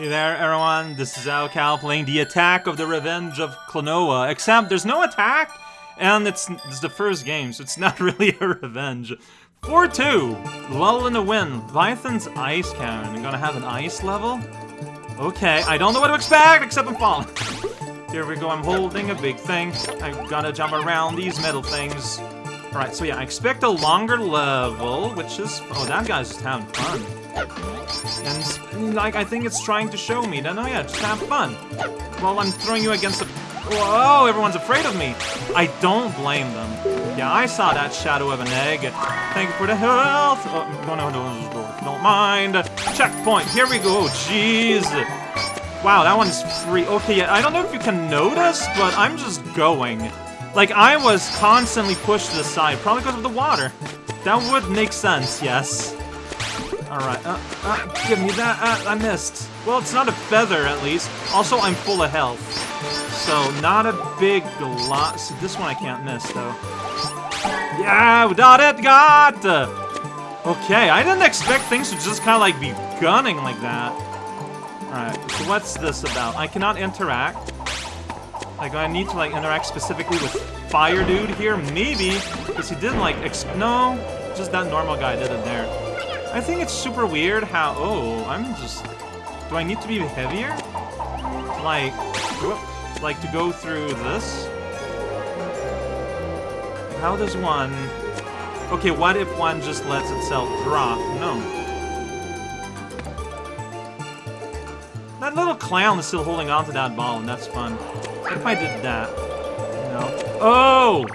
Hey there, everyone. This is raocow playing the Attack of the Revenge of Klonoa. Except there's no attack, and it's, it's the first game, so it's not really a revenge. 4-2, Lull in the Wind, Vython's Ice Cannon. I'm gonna have an ice level? Okay, I don't know what to expect, except I'm falling. Here we go, I'm holding a big thing. I gotta jump around these metal things. Alright, so yeah, I expect a longer level, which is... Oh, that guy's just having fun. And, like, I think it's trying to show me that, oh yeah, just have fun. Well, I'm throwing you against a... Whoa, everyone's afraid of me. I don't blame them. Yeah, I saw that shadow of an egg. Thank you for the health. Oh, no, no, no, don't mind. Checkpoint, here we go. Jeez. Wow, that one's free. Okay, yeah, I don't know if you can notice, but I'm just going. Like, I was constantly pushed to the side, probably because of the water. That would make sense, yes. Alright, uh, uh, give me that. Uh, I missed. Well, it's not a feather, at least. Also, I'm full of health. So, not a big lot. This one I can't miss, though. Yeah, we got it, got! Okay, I didn't expect things to just kind of, like, be gunning like that. Alright, so what's this about? I cannot interact. Like, I need to, like, interact specifically with Fire Dude here? Maybe, because he didn't, like, ex no, just that normal guy did it there. I think it's super weird how... Oh, I'm just... Do I need to be heavier? Like... Whoop, like, to go through this? How does one... Okay, what if one just lets itself drop? No. That little clown is still holding on to that ball, and that's fun. What if I did that? No. Oh!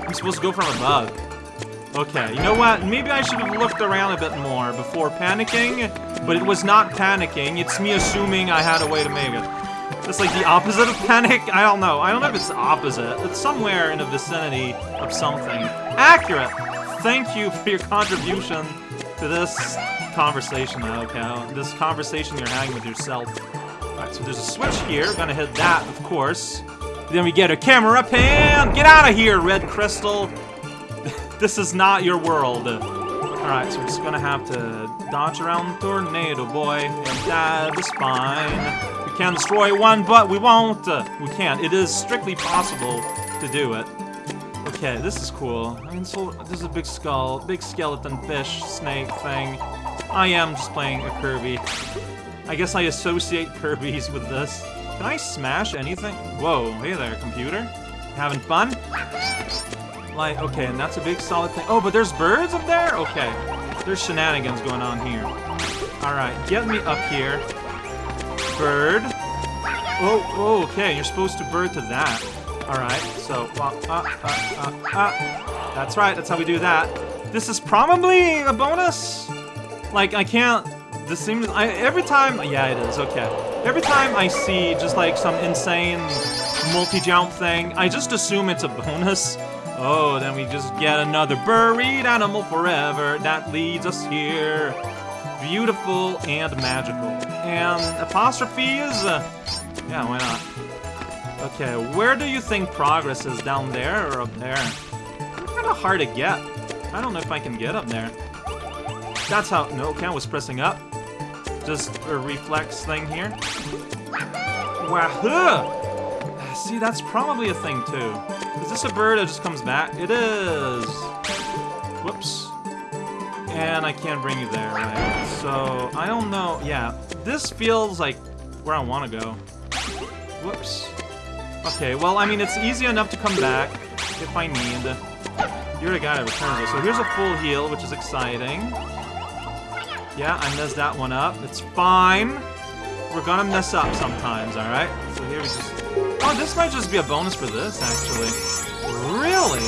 I'm supposed to go from above. Okay, you know what? Maybe I should have looked around a bit more before panicking, but it was not panicking. It's me assuming I had a way to make it. It's like the opposite of panic? I don't know. I don't know if it's opposite. It's somewhere in the vicinity of something. Accurate! Thank you for your contribution to this conversation, okay? This conversation you're having with yourself. Alright, so there's a switch here. We're Gonna hit that, of course. Then we get a camera pan! Get out of here, Red Crystal! This is not your world. Alright, so we're just gonna have to dodge around Tornado Boy, and that is fine. We can destroy one, but we won't. We can't. It is strictly possible to do it. Okay, this is cool. I mean, so this is a big skull, big skeleton fish snake thing. I am just playing a Kirby. I guess I associate Kirby's with this. Can I smash anything? Whoa, hey there, computer. Having fun? Like, okay, and that's a big solid thing. Oh, but there's birds up there? Okay. There's shenanigans going on here. Alright, get me up here. Bird. Oh, oh, okay, you're supposed to bird to that. Alright, so, uh, uh, uh, uh, That's right, that's how we do that. This is probably a bonus? Like, I can't... This seems... I, every time... Yeah, it is, okay. Every time I see just, like, some insane multi-jump thing, I just assume it's a bonus. Oh, then we just get another buried animal forever that leads us here. Beautiful and magical. And apostrophes? Uh, yeah, why not? Okay, where do you think progress is? Down there or up there? Kind of hard to get. I don't know if I can get up there. That's how... No, okay, I was pressing up. Just a reflex thing here. Wahoo! See, that's probably a thing, too. Is this a bird that just comes back? It is! Whoops. And I can't bring you there, right? So, I don't know. Yeah, this feels like where I want to go. Whoops. Okay, well, I mean, it's easy enough to come back if I need. You're the guy that returns it. So here's a full heal, which is exciting. Yeah, I messed that one up. It's fine. We're gonna mess up sometimes, alright? So here we just Oh, this might just be a bonus for this, actually. Really?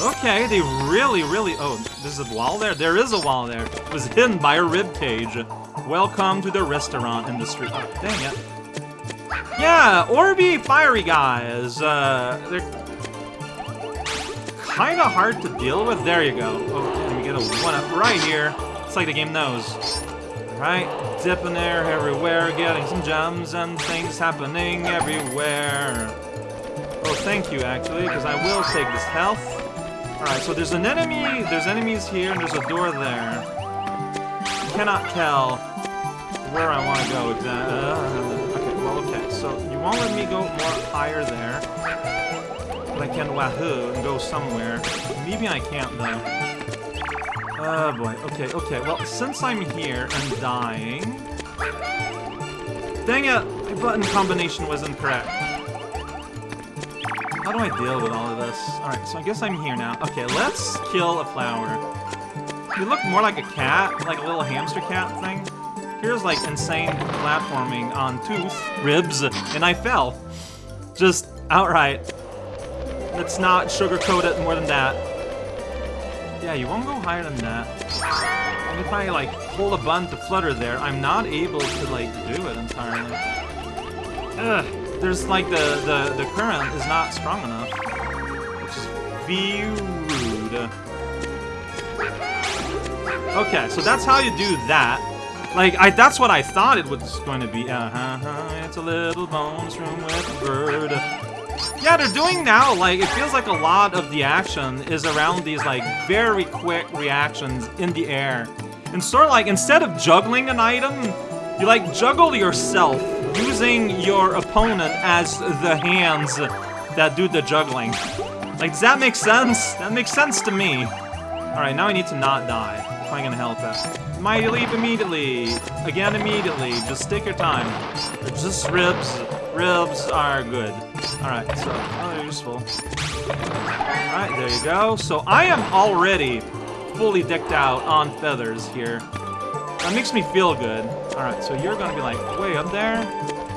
Okay, they really, really... Oh, there's a wall there? There is a wall there. It was hidden by a rib cage. Welcome to the restaurant industry. Oh, dang it. Yeah, Orby Fiery guys. Uh, they're kind of hard to deal with. There you go. Oh, let me get a one-up right here. It's like the game knows. Right? Dipping there everywhere, getting some gems and things happening everywhere. Oh, thank you, actually, because I will take this health. Alright, so there's an enemy, there's enemies here, and there's a door there. cannot tell where I want to go. with Uh, okay, well, okay. So you won't let me go more higher there. But I can wahoo and go somewhere. Maybe I can't, though. Oh, boy. Okay, okay. Well, since I'm here and dying... Dang it! My button combination was incorrect. How do I deal with all of this? Alright, so I guess I'm here now. Okay, let's kill a flower. You look more like a cat, like a little hamster cat thing. Here's like insane platforming on tooth, ribs, and I fell. Just outright. Let's not sugarcoat it more than that. Yeah, you won't go higher than that. And if I like pull a button to flutter there, I'm not able to like do it entirely. Ugh, there's like the, the, the current is not strong enough. Which is very rude. Okay, so that's how you do that. Like, I that's what I thought it was going to be. Uh-huh, it's a little bones room with a bird. Yeah, they're doing now, like, it feels like a lot of the action is around these, like, very quick reactions in the air. And sort of like, instead of juggling an item, you, like, juggle yourself, using your opponent as the hands that do the juggling. Like, does that make sense? That makes sense to me. Alright, now I need to not die. If I'm gonna help it. Mighty leap immediately. Again immediately. Just take your time. Just ribs. Ribs are good. Alright, so, oh, useful. Alright, there you go. So I am already fully decked out on feathers here. That makes me feel good. Alright, so you're gonna be like, wait, up there?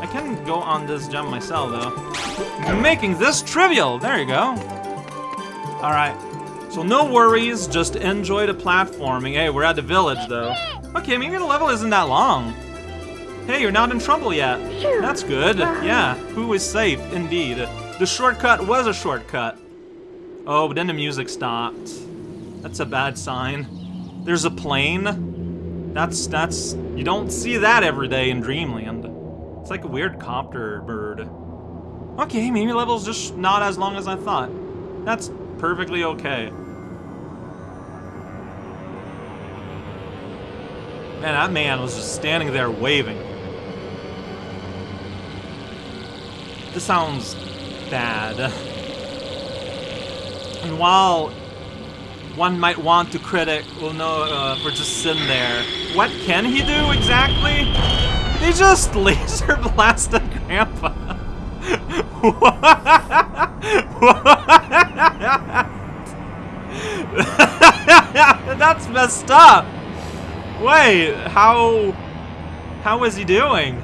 I can go on this jump myself, though. Making this trivial! There you go. Alright, so no worries, just enjoy the platforming. Hey, we're at the village, though. Okay, maybe the level isn't that long. Hey, you're not in trouble yet. That's good. Uh-huh. Yeah, who is safe, indeed. The shortcut was a shortcut. Oh, but then the music stopped. That's a bad sign. There's a plane. That's, that's, you don't see that every day in Dreamland. It's like a weird copter bird. Okay, maybe level's just not as long as I thought. That's perfectly okay. Man, that man was just standing there waving. This sounds bad. And while one might want to critic well no uh, for just sitting there, what can he do exactly? They just laser blasted Grandpa. That's messed up. Wait, how... How is he doing?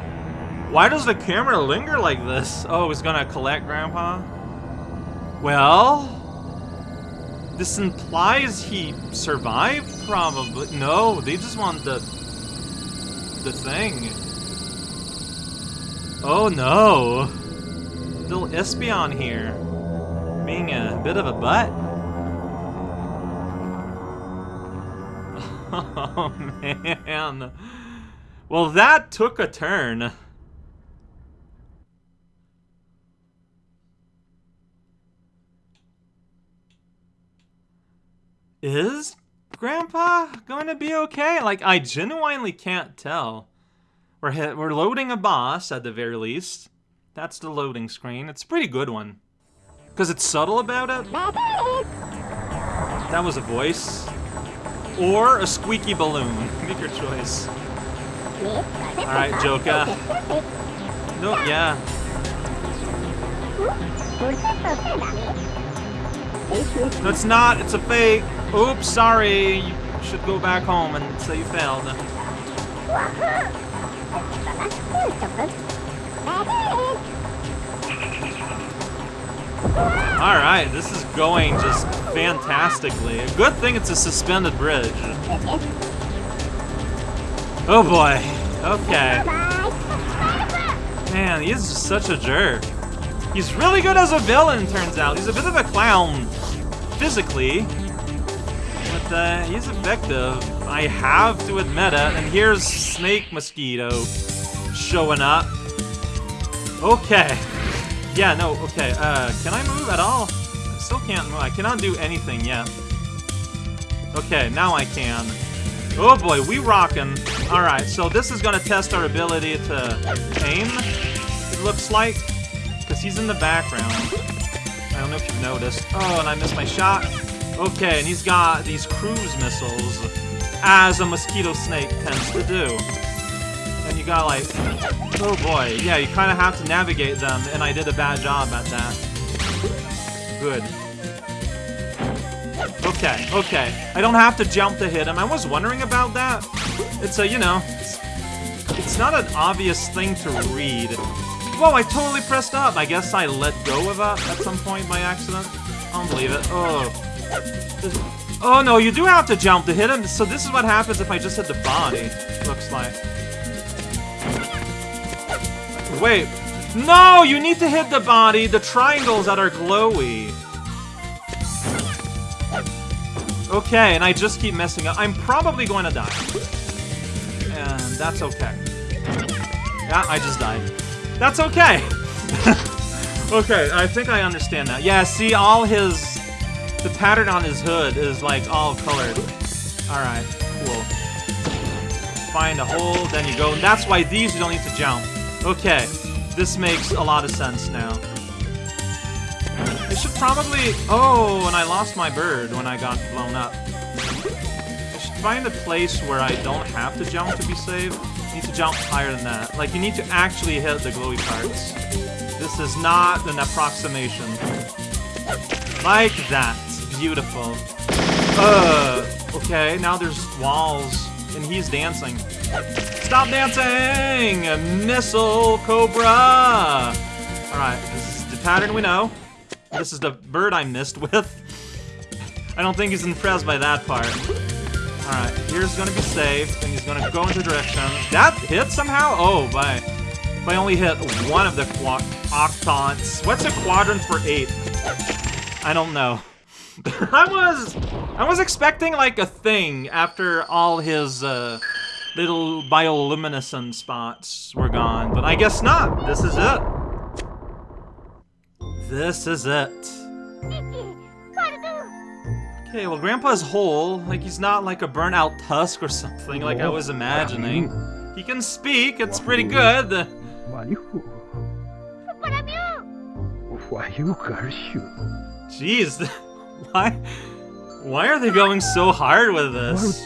Why does the camera linger like this? Oh, he's gonna collect Grandpa? Well... This implies he survived, probably. No, they just want the... The thing. Oh no. Little Espion here. Being a bit of a butt. Oh, man. Well, that took a turn. Is Grandpa going to be okay? Like, I genuinely can't tell. We're, hit, we're loading a boss, at the very least. That's the loading screen. It's a pretty good one. Because it's subtle about it. That was a voice or a squeaky balloon. Make your choice. Alright, Joka. No, yeah. No, it's not. It's a fake. Oops, sorry. You should go back home and say you failed. Alright, this is going just fantastically. Good thing it's a suspended bridge. Oh boy. Okay. Man, he is just such a jerk. He's really good as a villain, turns out. He's a bit of a clown, physically. But uh, he's effective. I have to admit it. And here's Snake Mosquito showing up. Okay. Yeah, no, okay. Uh, can I move at all? Still can't move. I cannot do anything yet. Okay, now I can. Oh boy, we rockin'. Alright, so this is gonna test our ability to aim, it looks like. Because he's in the background. I don't know if you've noticed. Oh, and I missed my shot. Okay, and he's got these cruise missiles, as a mosquito snake tends to do. And you got like, oh boy, yeah, you kind of have to navigate them, and I did a bad job at that. Good. Okay, okay. I don't have to jump to hit him. I was wondering about that. It's a, you know, it's, it's not an obvious thing to read. Whoa, I totally pressed up. I guess I let go of that at some point by accident. I don't believe it. Oh. Oh no, you do have to jump to hit him. So this is what happens if I just hit the body, looks like. Wait. No, you need to hit the body, the triangles that are glowy. Okay, and I just keep messing up. I'm probably going to die. And that's okay. Yeah, I just died. That's okay. okay, I think I understand that. Yeah, see, all his... The pattern on his hood is, like, all colored. Alright, cool. Find a hole, then you go. And that's why these you don't need to jump. Okay, this makes a lot of sense now. I should probably... Oh, and I lost my bird when I got blown up. I should find a place where I don't have to jump to be safe. need to jump higher than that. Like, you need to actually hit the glowy parts. This is not an approximation. Like that. Beautiful. Uh, okay, now there's walls, and he's dancing. Stop dancing! Missile Cobra! Alright, this is the pattern we know. This is the bird I missed with. I don't think he's impressed by that part. Alright, here's gonna be safe, and he's gonna go into direction. That hit somehow? Oh, by, by only hit one of the octants. What's a quadrant for eight? I don't know. I was, I was expecting like a thing after all his uh, little bioluminescent spots were gone, but I guess not. This is it. This is it. Okay, well, Grandpa's whole. Like, he's not like a burnt-out tusk or something like I was imagining. He can speak, it's pretty good. Jeez, why, why are they going so hard with this?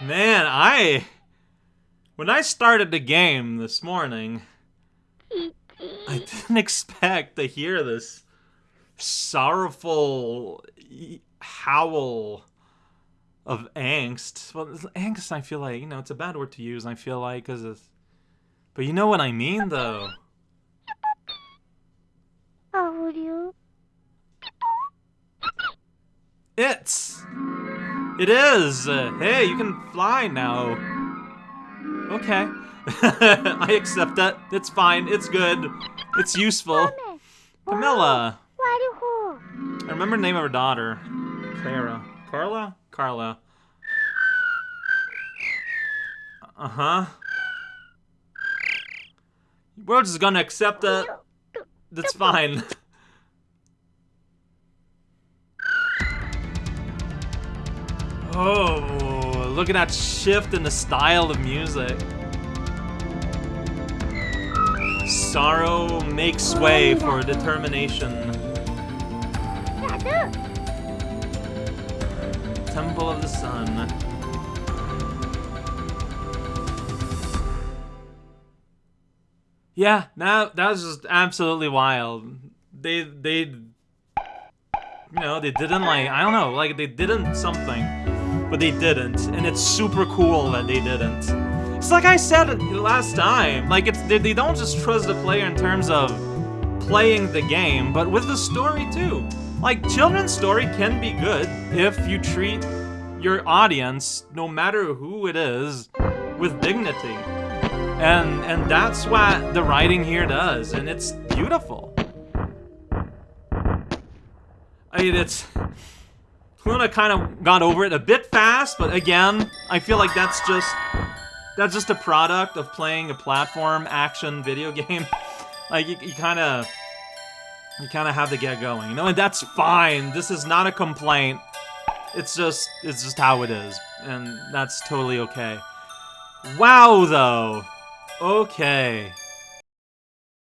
Man, I... When I started the game this morning, I didn't expect to hear this sorrowful howl of angst. Well, angst, I feel like, you know, it's a bad word to use, I feel like, because it's... But you know what I mean, though. It's... It is! Uh, hey, you can fly now. Okay. I accept that. It's fine. It's good. It's useful. Camilla. I remember the name of her daughter. Clara. Carla? Carla. Uh-huh. We're just gonna accept that. That's fine. Oh, look at that shift in the style of music. Sorrow makes way for determination. Temple of the Sun. Yeah, that that was just absolutely wild. They they you know, they didn't like I don't know, like they didn't something. But they didn't, and it's super cool that they didn't. It's like I said last time, like it's they, they don't just trust the player in terms of playing the game, but with the story too. Like children's story can be good if you treat your audience, no matter who it is, with dignity. And and that's what the writing here does, and it's beautiful. I mean, it's Luna kind of got over it a bit fast, but again, I feel like that's just that's just a product of playing a platform action video game. like you, you kind of you kind of have to get going, you know, and that's fine. This is not a complaint. It's just it's just how it is, and that's totally okay. Wow, though. Okay.